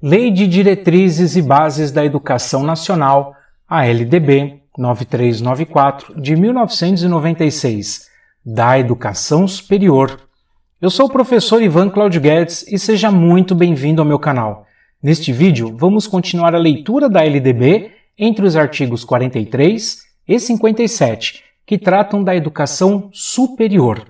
Lei de Diretrizes e Bases da Educação Nacional, a LDB 9394 de 1996, da Educação Superior. Eu sou o professor Ivan Claudio Guedes e seja muito bem-vindo ao meu canal. Neste vídeo, vamos continuar a leitura da LDB entre os artigos 43 e 57, que tratam da educação superior.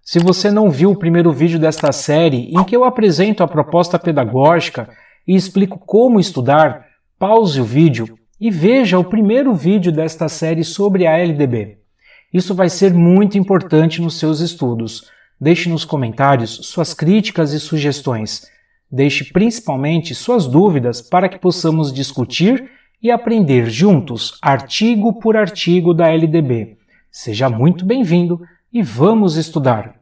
Se você não viu o primeiro vídeo desta série, em que eu apresento a proposta pedagógica e explico como estudar, pause o vídeo e veja o primeiro vídeo desta série sobre a LDB. Isso vai ser muito importante nos seus estudos. Deixe nos comentários suas críticas e sugestões. Deixe principalmente suas dúvidas para que possamos discutir e aprender juntos, artigo por artigo da LDB. Seja muito bem-vindo e vamos estudar.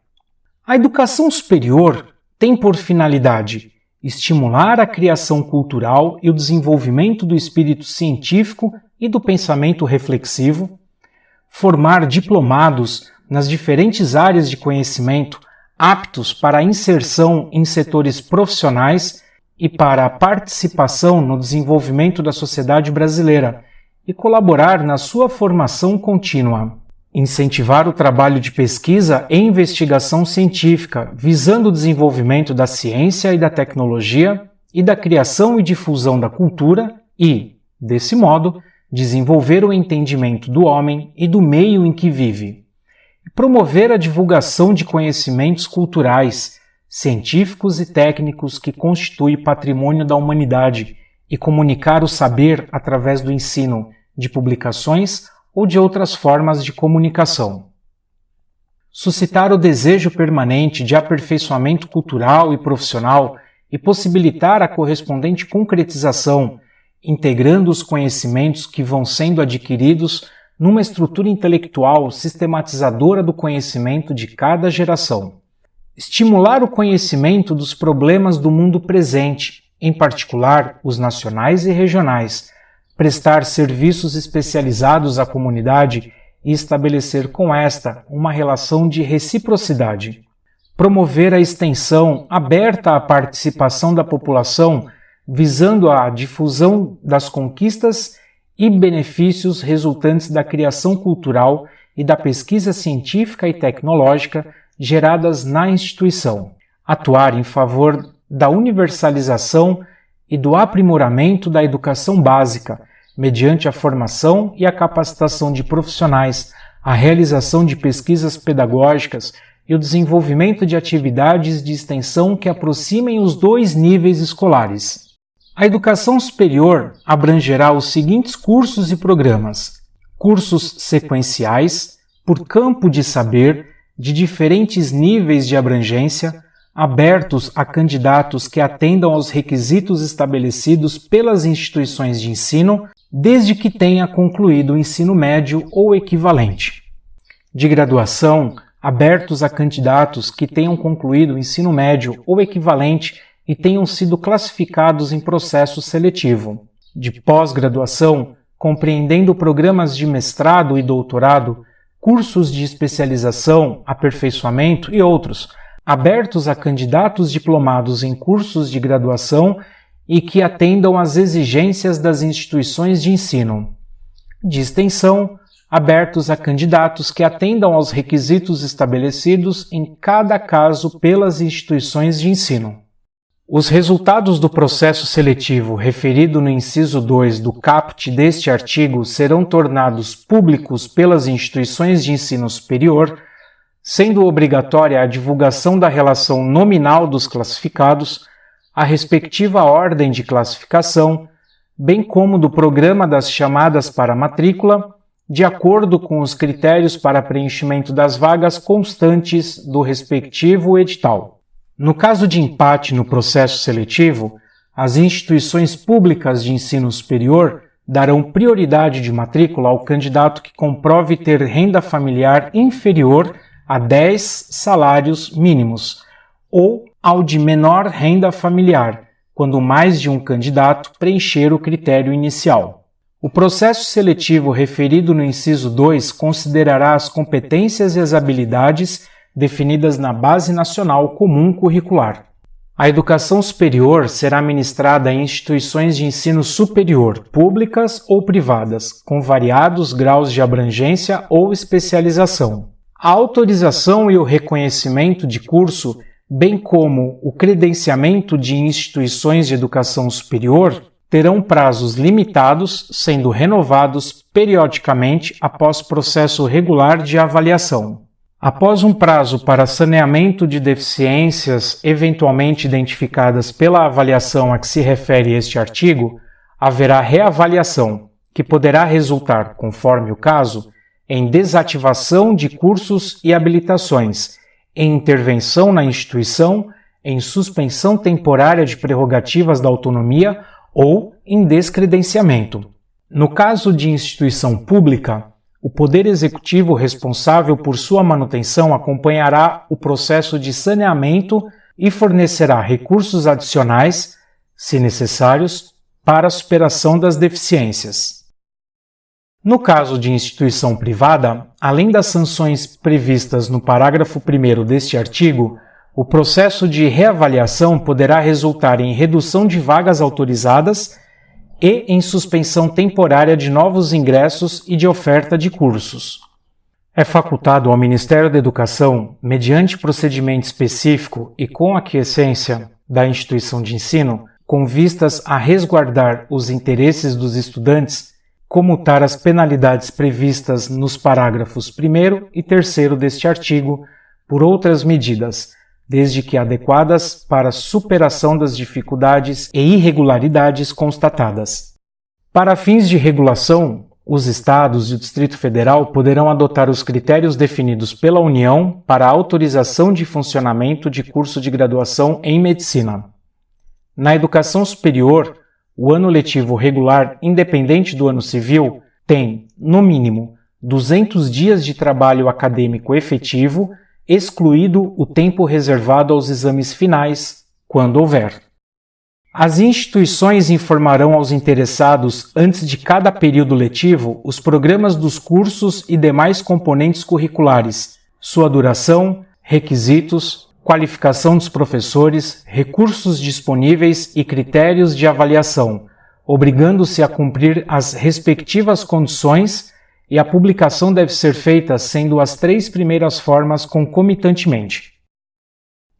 A educação superior tem por finalidade estimular a criação cultural e o desenvolvimento do espírito científico e do pensamento reflexivo, formar diplomados nas diferentes áreas de conhecimento aptos para a inserção em setores profissionais e para a participação no desenvolvimento da sociedade brasileira e colaborar na sua formação contínua. Incentivar o trabalho de pesquisa e investigação científica, visando o desenvolvimento da ciência e da tecnologia e da criação e difusão da cultura e, desse modo, desenvolver o entendimento do homem e do meio em que vive. Promover a divulgação de conhecimentos culturais, científicos e técnicos que constituem patrimônio da humanidade e comunicar o saber através do ensino de publicações ou de outras formas de comunicação. Suscitar o desejo permanente de aperfeiçoamento cultural e profissional e possibilitar a correspondente concretização, integrando os conhecimentos que vão sendo adquiridos numa estrutura intelectual sistematizadora do conhecimento de cada geração. Estimular o conhecimento dos problemas do mundo presente, em particular os nacionais e regionais, prestar serviços especializados à comunidade e estabelecer com esta uma relação de reciprocidade. Promover a extensão aberta à participação da população, visando a difusão das conquistas e benefícios resultantes da criação cultural e da pesquisa científica e tecnológica geradas na instituição. Atuar em favor da universalização e do aprimoramento da educação básica, mediante a formação e a capacitação de profissionais, a realização de pesquisas pedagógicas e o desenvolvimento de atividades de extensão que aproximem os dois níveis escolares. A educação superior abrangerá os seguintes cursos e programas: cursos sequenciais, por campo de saber, de diferentes níveis de abrangência, abertos a candidatos que atendam aos requisitos estabelecidos pelas instituições de ensino, desde que tenha concluído o ensino médio ou equivalente. De graduação, abertos a candidatos que tenham concluído o ensino médio ou equivalente e tenham sido classificados em processo seletivo. De pós-graduação, compreendendo programas de mestrado e doutorado, cursos de especialização, aperfeiçoamento e outros, abertos a candidatos diplomados em cursos de graduação e que atendam às exigências das instituições de ensino. De extensão, abertos a candidatos que atendam aos requisitos estabelecidos em cada caso pelas instituições de ensino. Os resultados do processo seletivo referido no inciso 2 do caput deste artigo serão tornados públicos pelas instituições de ensino superior sendo obrigatória a divulgação da relação nominal dos classificados, a respectiva ordem de classificação, bem como do programa das chamadas para matrícula, de acordo com os critérios para preenchimento das vagas constantes do respectivo edital. No caso de empate no processo seletivo, as instituições públicas de ensino superior darão prioridade de matrícula ao candidato que comprove ter renda familiar inferior a 10 salários mínimos, ou ao de menor renda familiar, quando mais de um candidato preencher o critério inicial. O processo seletivo referido no inciso 2 considerará as competências e as habilidades definidas na Base Nacional Comum Curricular. A educação superior será ministrada em instituições de ensino superior, públicas ou privadas, com variados graus de abrangência ou especialização. A autorização e o reconhecimento de curso, bem como o credenciamento de instituições de educação superior, terão prazos limitados, sendo renovados periodicamente após processo regular de avaliação. Após um prazo para saneamento de deficiências eventualmente identificadas pela avaliação a que se refere este artigo, haverá reavaliação, que poderá resultar, conforme o caso, em desativação de cursos e habilitações, em intervenção na instituição, em suspensão temporária de prerrogativas da autonomia ou em descredenciamento. No caso de instituição pública, o Poder Executivo responsável por sua manutenção acompanhará o processo de saneamento e fornecerá recursos adicionais, se necessários, para a superação das deficiências. No caso de instituição privada, além das sanções previstas no parágrafo 1 deste artigo, o processo de reavaliação poderá resultar em redução de vagas autorizadas e em suspensão temporária de novos ingressos e de oferta de cursos. É facultado ao Ministério da Educação, mediante procedimento específico e com aquiescência da instituição de ensino, com vistas a resguardar os interesses dos estudantes, comutar as penalidades previstas nos parágrafos 1 e 3 deste artigo por outras medidas, desde que adequadas para superação das dificuldades e irregularidades constatadas. Para fins de regulação, os Estados e o Distrito Federal poderão adotar os critérios definidos pela União para autorização de funcionamento de curso de graduação em medicina. Na educação superior, o ano letivo regular, independente do ano civil, tem, no mínimo, 200 dias de trabalho acadêmico efetivo excluído o tempo reservado aos exames finais, quando houver. As instituições informarão aos interessados, antes de cada período letivo, os programas dos cursos e demais componentes curriculares, sua duração, requisitos, qualificação dos professores, recursos disponíveis e critérios de avaliação, obrigando-se a cumprir as respectivas condições e a publicação deve ser feita sendo as três primeiras formas concomitantemente.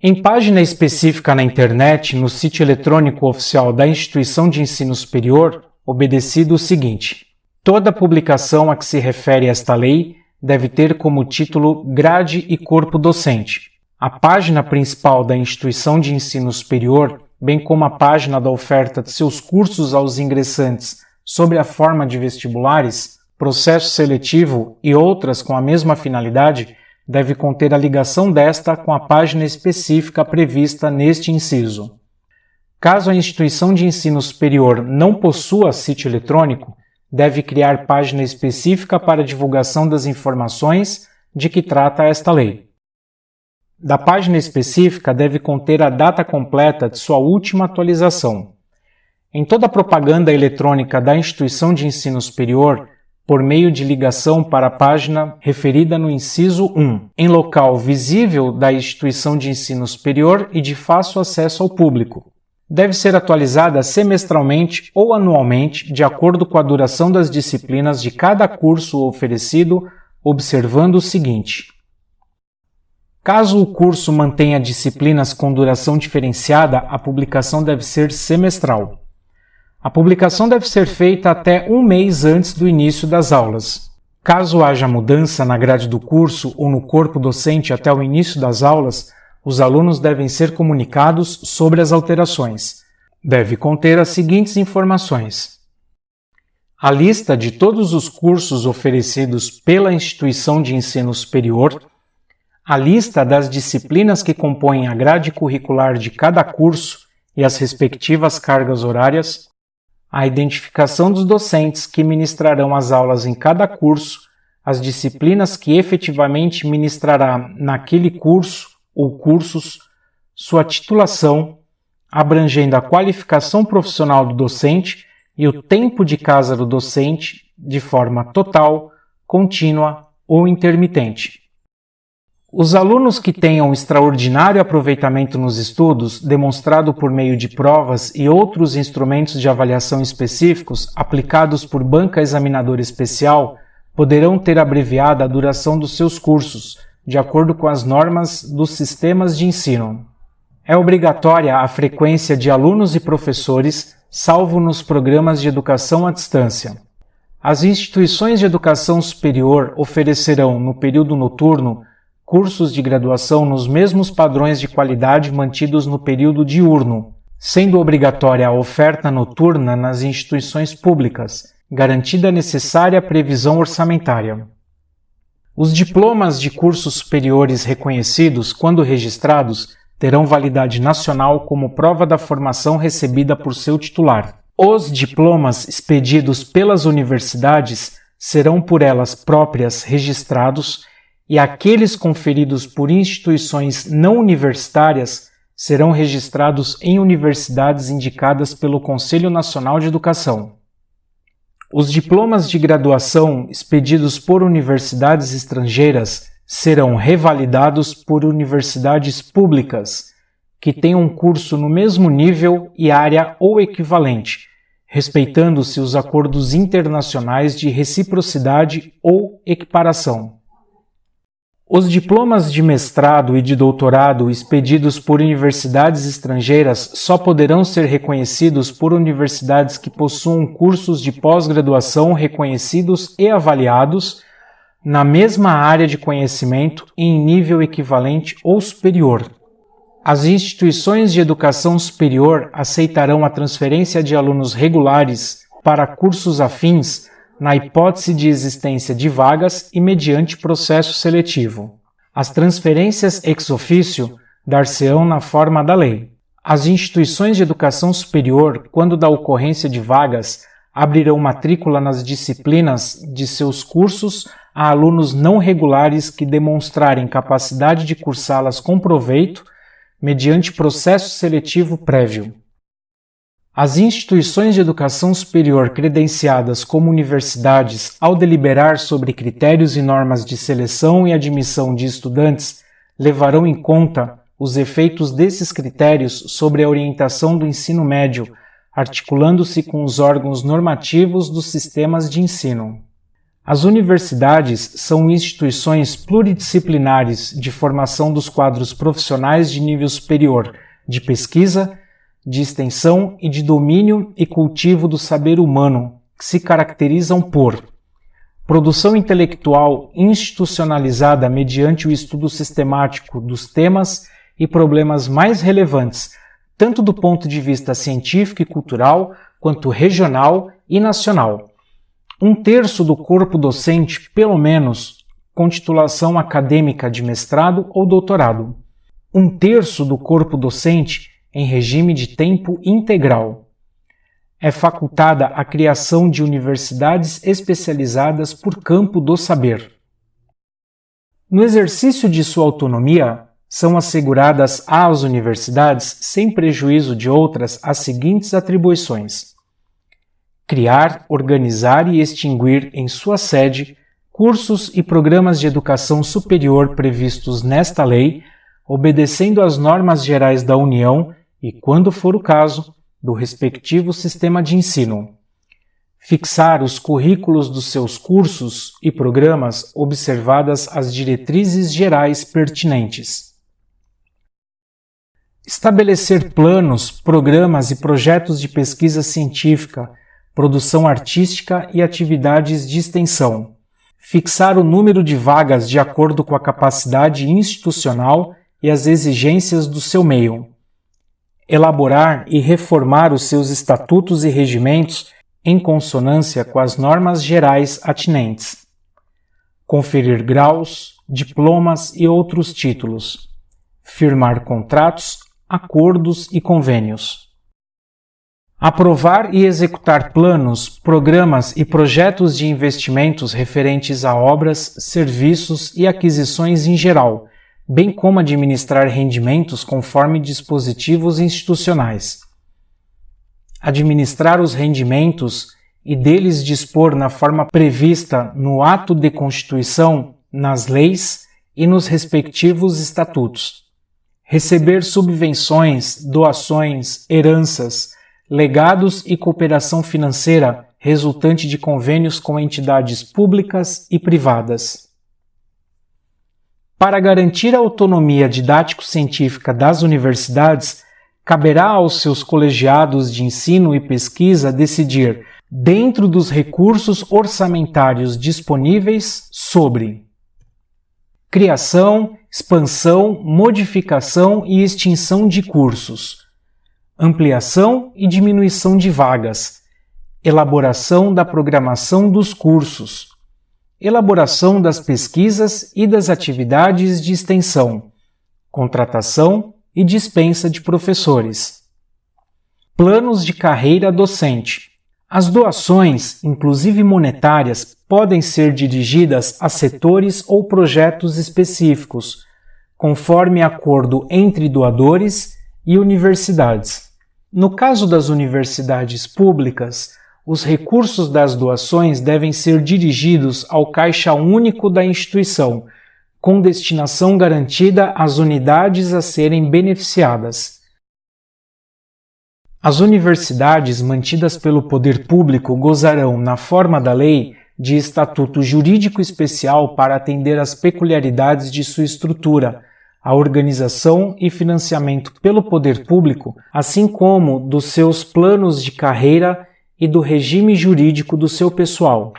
Em página específica na internet, no sítio eletrônico oficial da instituição de ensino superior, obedecido o seguinte: toda publicação a que se refere esta lei deve ter como título Grade e Corpo Docente. A página principal da instituição de ensino superior, bem como a página da oferta de seus cursos aos ingressantes sobre a forma de vestibulares, processo seletivo e outras com a mesma finalidade deve conter a ligação desta com a página específica prevista neste inciso. Caso a instituição de ensino superior não possua sítio eletrônico, deve criar página específica para divulgação das informações de que trata esta lei. Da página específica deve conter a data completa de sua última atualização. Em toda propaganda eletrônica da instituição de ensino superior, por meio de ligação para a página referida no inciso 1, em local visível da instituição de ensino superior e de fácil acesso ao público. Deve ser atualizada semestralmente ou anualmente, de acordo com a duração das disciplinas de cada curso oferecido, observando o seguinte: Caso o curso mantenha disciplinas com duração diferenciada, a publicação deve ser semestral. A publicação deve ser feita até um mês antes do início das aulas. Caso haja mudança na grade do curso ou no corpo docente até o início das aulas, os alunos devem ser comunicados sobre as alterações. Deve conter as seguintes informações: a lista de todos os cursos oferecidos pela instituição de ensino superior, a lista das disciplinas que compõem a grade curricular de cada curso e as respectivas cargas horárias, a identificação dos docentes que ministrarão as aulas em cada curso, as disciplinas que efetivamente ministrará naquele curso ou cursos, sua titulação, abrangendo a qualificação profissional do docente e o tempo de casa do docente de forma total, contínua ou intermitente. Os alunos que tenham extraordinário aproveitamento nos estudos, demonstrado por meio de provas e outros instrumentos de avaliação específicos aplicados por banca examinadora especial, poderão ter abreviada a duração dos seus cursos, de acordo com as normas dos sistemas de ensino. É obrigatória a frequência de alunos e professores, salvo nos programas de educação à distância. As instituições de educação superior oferecerão, no período noturno, cursos de graduação nos mesmos padrões de qualidade mantidos no período diurno, sendo obrigatória a oferta noturna nas instituições públicas, garantida a necessária previsão orçamentária. Os diplomas de cursos superiores reconhecidos, quando registrados, terão validade nacional como prova da formação recebida por seu titular. Os diplomas expedidos pelas universidades serão por elas próprias registrados e aqueles conferidos por instituições não universitárias serão registrados em universidades indicadas pelo Conselho Nacional de Educação. Os diplomas de graduação expedidos por universidades estrangeiras serão revalidados por universidades públicas que tenham um curso no mesmo nível e área ou equivalente, respeitando-se os acordos internacionais de reciprocidade ou equiparação. Os diplomas de mestrado e de doutorado expedidos por universidades estrangeiras só poderão ser reconhecidos por universidades que possuam cursos de pós-graduação reconhecidos e avaliados na mesma área de conhecimento em nível equivalente ou superior. As instituições de educação superior aceitarão a transferência de alunos regulares para cursos afins na hipótese de existência de vagas e mediante processo seletivo. As transferências ex officio dar-se-ão na forma da lei. As instituições de educação superior, quando da ocorrência de vagas, abrirão matrícula nas disciplinas de seus cursos a alunos não regulares que demonstrarem capacidade de cursá-las com proveito mediante processo seletivo prévio. As instituições de educação superior credenciadas como universidades, ao deliberar sobre critérios e normas de seleção e admissão de estudantes, levarão em conta os efeitos desses critérios sobre a orientação do ensino médio, articulando-se com os órgãos normativos dos sistemas de ensino. As universidades são instituições pluridisciplinares de formação dos quadros profissionais de nível superior, de pesquisa, de extensão e de domínio e cultivo do saber humano, que se caracterizam por produção intelectual institucionalizada mediante o estudo sistemático dos temas e problemas mais relevantes, tanto do ponto de vista científico e cultural, quanto regional e nacional. Um terço do corpo docente, pelo menos, com titulação acadêmica de mestrado ou doutorado. Um terço do corpo docente em regime de tempo integral. É facultada a criação de universidades especializadas por campo do saber. No exercício de sua autonomia, são asseguradas às universidades, sem prejuízo de outras, as seguintes atribuições: criar, organizar e extinguir em sua sede cursos e programas de educação superior previstos nesta lei, obedecendo às normas gerais da União e, quando for o caso, do respectivo sistema de ensino. Fixar os currículos dos seus cursos e programas observadas as diretrizes gerais pertinentes. Estabelecer planos, programas e projetos de pesquisa científica, produção artística e atividades de extensão. Fixar o número de vagas de acordo com a capacidade institucional e as exigências do seu meio elaborar e reformar os seus estatutos e regimentos em consonância com as normas gerais atinentes, conferir graus, diplomas e outros títulos, firmar contratos, acordos e convênios. Aprovar e executar planos, programas e projetos de investimentos referentes a obras, serviços e aquisições em geral, bem como administrar rendimentos conforme dispositivos institucionais. Administrar os rendimentos e deles dispor na forma prevista no ato de constituição, nas leis e nos respectivos estatutos. Receber subvenções, doações, heranças, legados e cooperação financeira resultante de convênios com entidades públicas e privadas. Para garantir a autonomia didático-científica das universidades, caberá aos seus colegiados de ensino e pesquisa decidir, dentro dos recursos orçamentários disponíveis, sobre criação, expansão, modificação e extinção de cursos, ampliação e diminuição de vagas, elaboração da programação dos cursos, elaboração das pesquisas e das atividades de extensão, contratação e dispensa de professores. Planos de carreira docente. As doações, inclusive monetárias, podem ser dirigidas a setores ou projetos específicos, conforme acordo entre doadores e universidades. No caso das universidades públicas, os recursos das doações devem ser dirigidos ao caixa único da instituição, com destinação garantida às unidades a serem beneficiadas. As universidades mantidas pelo poder público gozarão, na forma da lei, de estatuto jurídico especial para atender às peculiaridades de sua estrutura, a organização e financiamento pelo poder público, assim como dos seus planos de carreira e do regime jurídico do seu pessoal.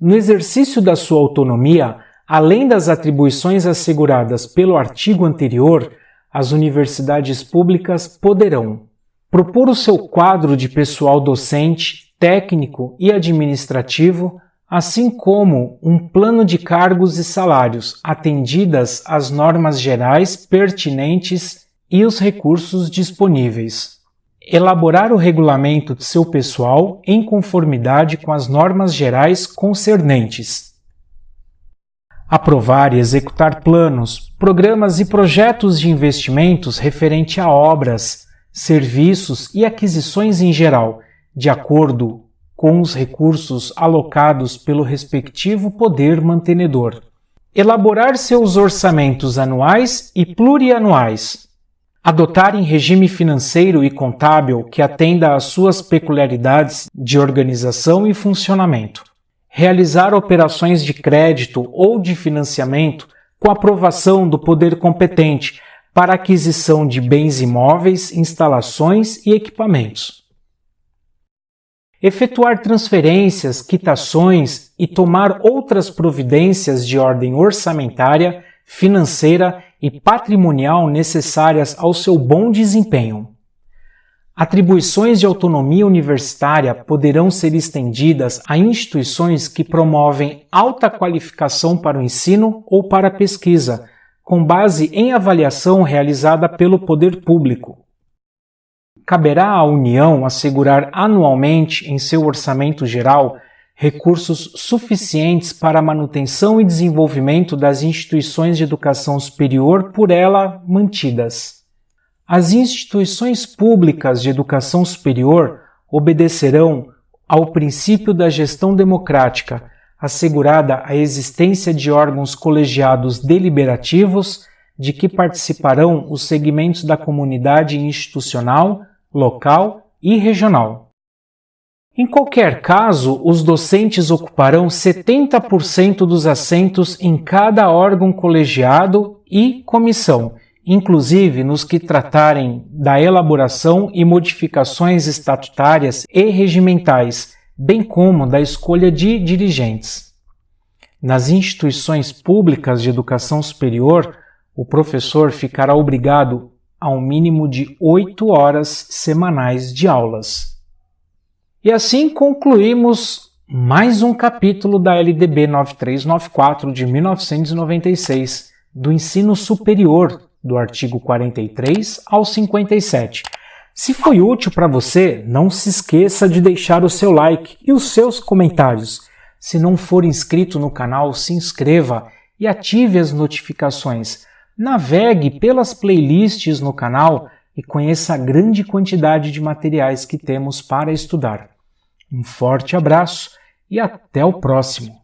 No exercício da sua autonomia, Além das atribuições asseguradas pelo artigo anterior, as universidades públicas poderão propor o seu quadro de pessoal docente, técnico e administrativo, assim como um plano de cargos e salários atendidas às normas gerais pertinentes e os recursos disponíveis. Elaborar o regulamento de seu pessoal em conformidade com as normas gerais concernentes aprovar e executar planos, programas e projetos de investimentos referente a obras, serviços e aquisições em geral, de acordo com os recursos alocados pelo respectivo poder mantenedor. Elaborar seus orçamentos anuais e plurianuais. Adotar em regime financeiro e contábil que atenda às suas peculiaridades de organização e funcionamento realizar operações de crédito ou de financiamento com aprovação do poder competente para aquisição de bens imóveis, instalações e equipamentos. Efetuar transferências, quitações e tomar outras providências de ordem orçamentária, financeira e patrimonial necessárias ao seu bom desempenho. Atribuições de autonomia universitária poderão ser estendidas a instituições que promovem alta qualificação para o ensino ou para a pesquisa, com base em avaliação realizada pelo poder público. Caberá à União assegurar anualmente em seu orçamento geral recursos suficientes para a manutenção e desenvolvimento das instituições de educação superior por ela mantidas. As instituições públicas de educação superior obedecerão ao princípio da gestão democrática, assegurada a existência de órgãos colegiados deliberativos de que participarão os segmentos da comunidade institucional, local e regional. Em qualquer caso, os docentes ocuparão 70% dos assentos em cada órgão colegiado e comissão inclusive nos que tratarem da elaboração e modificações estatutárias e regimentais, bem como da escolha de dirigentes. Nas instituições públicas de educação superior, o professor ficará obrigado a um mínimo de oito horas semanais de aulas. E assim concluímos mais um capítulo da LDB 9394 de 1996 do ensino superior do artigo 43 ao 57. Se foi útil para você, não se esqueça de deixar o seu like e os seus comentários. Se não for inscrito no canal, se inscreva e ative as notificações. Navegue pelas playlists no canal e conheça a grande quantidade de materiais que temos para estudar. Um forte abraço e até o próximo!